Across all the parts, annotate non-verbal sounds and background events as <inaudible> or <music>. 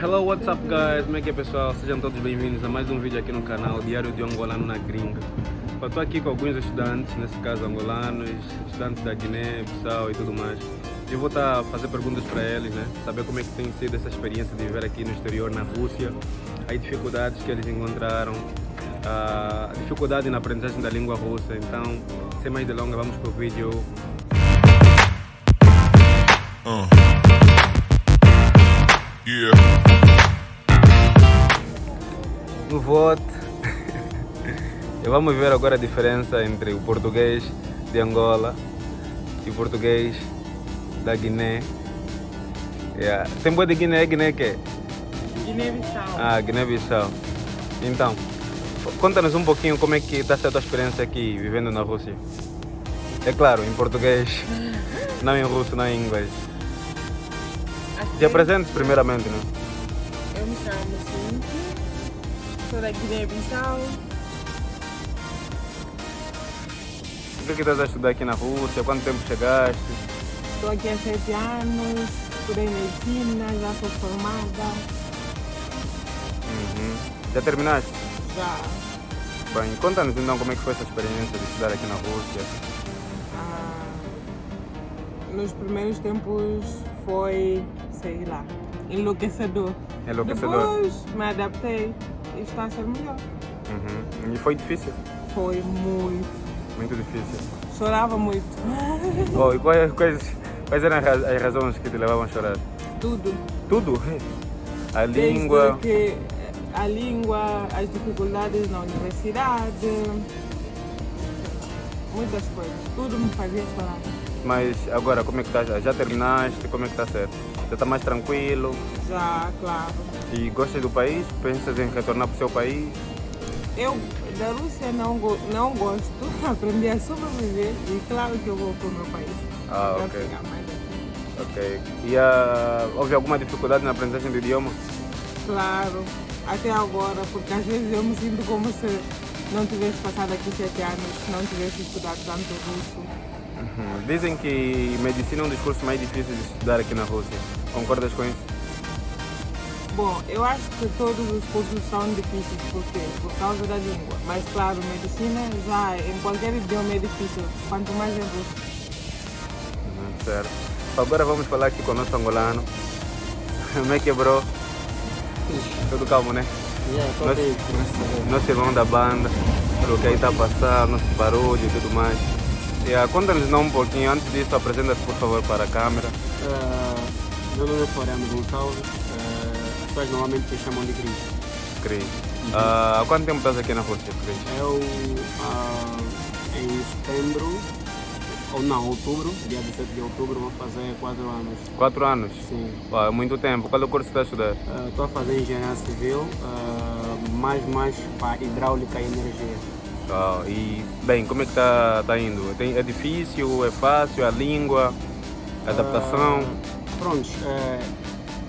Hello, what's up guys? Como é que é pessoal? Sejam todos bem-vindos a mais um vídeo aqui no canal Diário de Angolano na Gringa. Estou aqui com alguns estudantes, nesse caso angolanos, estudantes da Guiné, Bissau e tudo mais. Eu vou estar a fazer perguntas para eles, né? Saber como é que tem sido essa experiência de viver aqui no exterior, na Rússia, as dificuldades que eles encontraram, a dificuldade na aprendizagem da língua russa. Então, sem mais delongas, vamos para o vídeo. No voto. <laughs> vamos ver agora a diferença entre o português de Angola e o português da Guiné. Yeah. Tem boa de Guiné, Guiné que é? Guiné-Bissau. Ah, Guiné-Bissau. Então, conta-nos um pouquinho como é que está a tua experiência aqui, vivendo na Rússia. É claro, em português, <laughs> não em russo, não em inglês. Te apresentes primeiramente, né? Eu me chamo Cintia, sou da Guiné-Bissau. O que, é que estás a estudar aqui na Rússia? Quanto tempo chegaste? Estou aqui há sete anos, estudei medicina, já sou formada. Uhum. Já terminaste? Já Bem, conta-nos então como é que foi essa experiência de estudar aqui na Rússia. ah, nos primeiros tempos foi, sei lá, enlouquecedor. Enlouquecedor. Depois me adaptei e está a ser melhor. Uhum. E foi difícil? Foi muito. Muito difícil. Chorava muito. <laughs> Oh, e quais, quais, quais eram as raz- as razões que te levavam a chorar? Tudo. Tudo? A Desde língua, que a língua, as dificuldades na universidade, muitas coisas. Tudo me fazia chorar. Mas agora como é que estás? Já terminaste? Como é que está certo? Já está mais tranquilo? Já, claro. E gostas do país? Pensas em retornar para o seu país? Eu da Rússia não, go- não gosto, <laughs> aprendi a sobreviver e claro que eu vou para o meu país. Ah, Para ok. ficar mais aqui. Ok. E ah, houve alguma dificuldade na aprendizagem do idioma? Claro, até agora, porque às vezes eu me sinto como se não tivesse passado aqui sete anos, não tivesse estudado tanto russo. Uhum. Dizem que medicina é um dos cursos mais difíceis de estudar aqui na Rússia. Concordas com isso? Bom, eu acho que todos os cursos são difíceis, por quê? Por causa da língua. Mas claro, medicina já em qualquer idioma é difícil, quanto mais em russo. Uhum, certo. Agora vamos falar aqui com o nosso angolano. <laughs> Como é que é, bro? Tudo calmo, né? Yeah, Deus. Nosso irmão da banda, pelo que aí está a passar, nosso barulho e tudo mais. E, ah, Conta-nos não um pouquinho, antes disso, apresenta-se por favor para a câmera. Ah, meu nome é Floriano Gonçalves. ah, as pessoas normalmente me chamam de Cris. Cris. Ah, há quanto tempo estás aqui na Rússia, Cris? Eu, ah, em setembro, ou não, outubro, dia 17 de outubro, vou fazer 4 anos. Quatro anos? Sim. É muito tempo. Qual é o curso que estás a estudar? Estou a fazer engenharia civil, ah, mais mais para hidráulica e energia. E, bem, como é que está tá indo? Tem- é difícil, é fácil, a língua, a adaptação? Ah, pronto, é,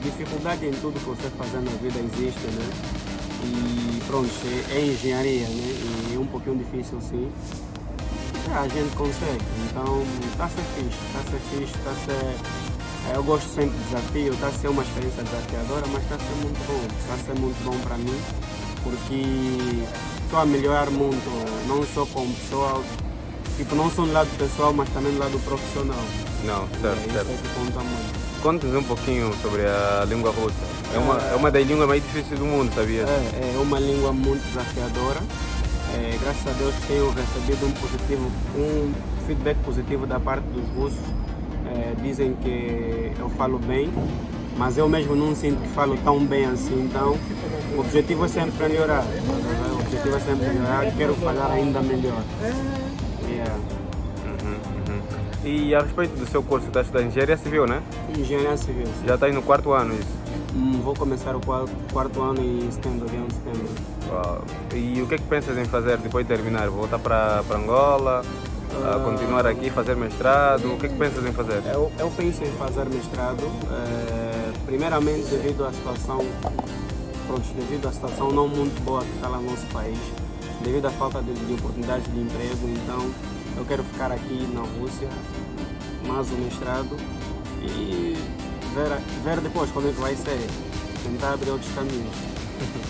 dificuldade em tudo que você fazer na vida existe, né? E pronto, é, é engenharia, né? E é um pouquinho difícil sim. É, a gente consegue, então está a ser fixe, está a ser fixe, está a ser. é, Eu gosto sempre de desafio, está a ser uma experiência desafiadora, mas está a ser muito bom, está a ser muito bom para mim, porque estou a melhorar muito, não só como pessoa, tipo, não só no lado pessoal, mas também no lado profissional. Não, É, certo, isso certo. é que conta muito. Conta-nos um pouquinho sobre a língua russa. É uma, é uma das línguas mais difíceis do mundo, sabia? É, é uma língua muito desafiadora. É, graças a Deus tenho recebido um positivo, um feedback positivo da parte dos russos. É, dizem que eu falo bem, mas eu mesmo não sinto que falo tão bem assim. Então, o objetivo é sempre melhorar. tá vendo? O objetivo é sempre melhorar e quero falar ainda melhor. Yeah. Uhum, uhum. E a respeito do seu curso, está a estudar engenharia civil, né? Engenharia civil. sim. Já está aí no quarto ano isso. Hum, vou começar o quarto, quarto ano em setembro, dia 1 de setembro. Uau. E o que é que pensas em fazer depois de terminar? Voltar para para Angola? a continuar aqui, fazer mestrado? O que é que pensas em fazer? Eu, eu penso em fazer mestrado, eh, primeiramente devido à situação, devido à situação não muito boa que está lá no nosso país, devido à falta de, de oportunidades de emprego, então eu quero ficar aqui na Rússia, mais o mestrado e ver, ver depois como é que vai ser. tentar abrir outros caminhos.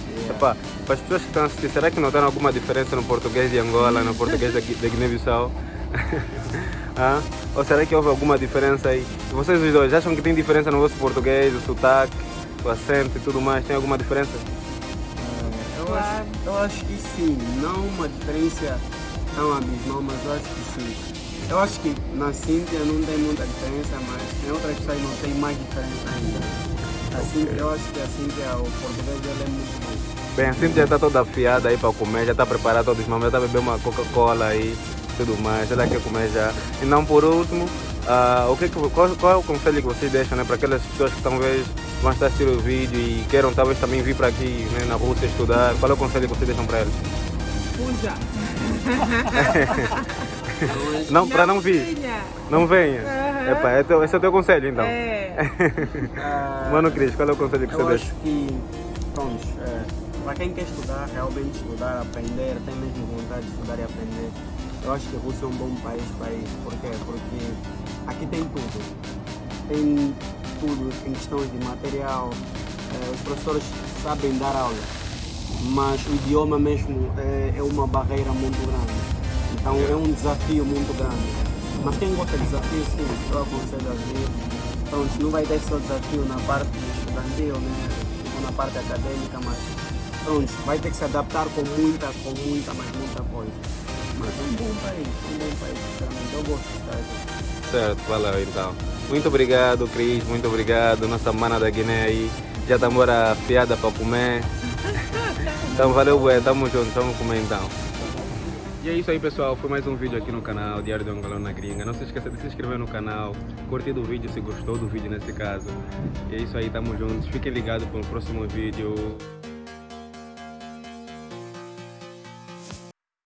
Yeah. <laughs> Epá, para as pessoas que estão a assistir, será que notaram alguma diferença no português de Angola, no português da, da Guiné-Bissau? <laughs> ah? Ou será que houve alguma diferença aí? Vocês os dois acham que tem diferença no vosso português, o sotaque, o acento e tudo mais? Tem alguma diferença? É, eu, Claro. acho, eu acho que sim, não uma diferença tão abismal, mas eu acho que sim. Eu acho que na Cíntia não tem muita diferença, mas em outras pessoas não tem mais diferença ainda. A Cíntia, eu acho que a Cíntia, o português dela é muito bom. Bem, a Cintia já está toda afiada aí para comer, já está preparada todos os momentos, já está bebendo uma Coca-Cola aí, tudo mais, ela quer comer já. E não por último, ah, o que que, qual, qual é o conselho que vocês deixam né, para aquelas pessoas que talvez vão estar assistindo o vídeo e queiram talvez também vir para aqui né, na Rússia estudar? Qual é o conselho que vocês deixam para eles? Fuja. <laughs> Não, para não vir, venha. não venha. Aham. Epa, é teu- esse é o teu conselho então. É. Ah, Mano Cris, qual é o conselho que Eu você acho deixa? que, pronto, é, para quem quer estudar, realmente estudar, aprender, tem mesmo vontade de estudar e aprender, eu acho que a Rússia é um bom país para isso. Por quê? Porque aqui tem tudo. Tem tudo em questões de material, é, os professores sabem dar aula, mas o idioma mesmo é, é uma barreira muito grande. Então é um desafio muito grande. Mas quem gosta de desafio, sim, eu aconselho a vir. Pronto, não vai ter só desafio na parte estudantil, né? Ou na parte acadêmica, mas pronto, vai ter que se adaptar com muita, com muita, mas muita coisa. Mas é um bom país, é um bom país, sinceramente. Eu gosto de estar aqui. Certo, valeu então. Muito obrigado, Cris, muito obrigado. Nossa mana da Guiné aí já está mora afiada para comer. <laughs> Então valeu, bué, tamo junto, vamos comer então. E é isso aí pessoal, foi mais um vídeo aqui no canal Diário do Angolano na Gringa. Não se esqueça de se inscrever no canal, curtir o vídeo se gostou do vídeo nesse caso. E é isso aí, tamo juntos. Fiquem ligados para o próximo vídeo.